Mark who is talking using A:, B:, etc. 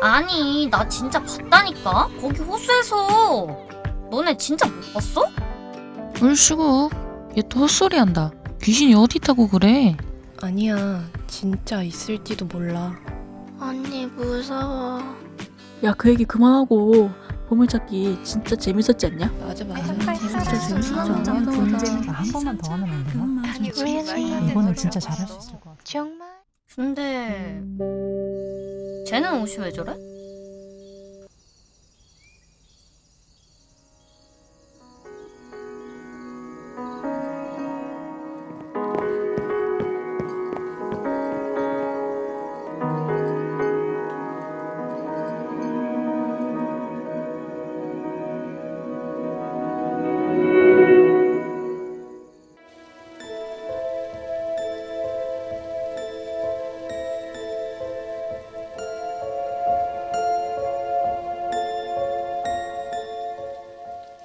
A: 아니 나 진짜 봤다니까 거기 호수에서 너네 진짜 못 봤어?
B: 얼씨구 얘 또 헛소리 한다 귀신이 어디 있다고 그래
C: 아니야, 진짜 있을지도 몰라.
A: 언니 무서워
D: 야 그 얘기 그만하고 보물찾기 진짜 재밌었지 않냐?
C: 맞아, 맞아.
D: 진짜 재밌었잖아.
E: 한 번만 더 하면 안 되나?
F: 왜
E: 이거는 진짜 잘할 수 있을 것 같아.
F: 정말?
A: 근데 쟤는 옷이 왜 저래?